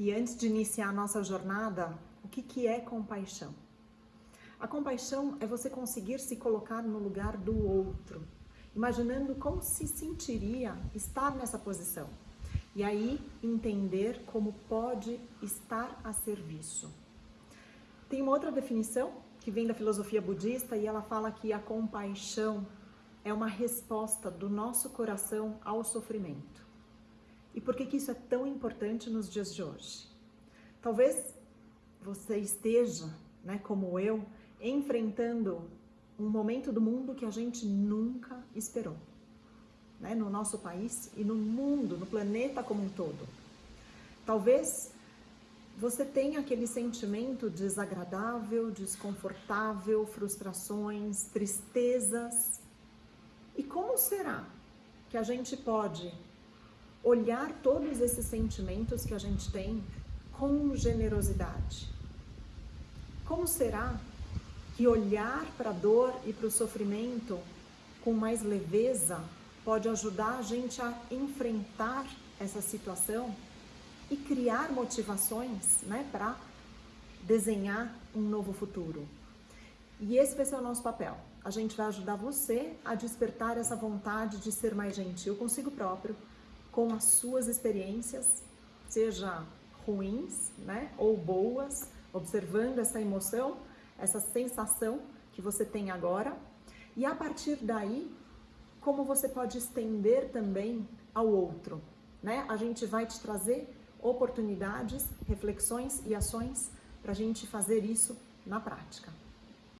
E antes de iniciar a nossa jornada, o que, que é compaixão? A compaixão é você conseguir se colocar no lugar do outro, imaginando como se sentiria estar nessa posição. E aí entender como pode estar a serviço. Tem uma outra definição que vem da filosofia budista e ela fala que a compaixão é uma resposta do nosso coração ao sofrimento. E por que, que isso é tão importante nos dias de hoje? Talvez você esteja, né, como eu, enfrentando um momento do mundo que a gente nunca esperou. Né, no nosso país e no mundo, no planeta como um todo. Talvez você tenha aquele sentimento desagradável, desconfortável, frustrações, tristezas. E como será que a gente pode olhar todos esses sentimentos que a gente tem com generosidade? Como será que olhar para a dor e para o sofrimento com mais leveza pode ajudar a gente a enfrentar essa situação e criar motivações né, para desenhar um novo futuro. E esse vai ser o nosso papel. A gente vai ajudar você a despertar essa vontade de ser mais gentil consigo próprio, com as suas experiências, seja ruins né, ou boas, observando essa emoção, essa sensação que você tem agora. E a partir daí, como você pode estender também ao outro. Né? A gente vai te trazer oportunidades, reflexões e ações para a gente fazer isso na prática.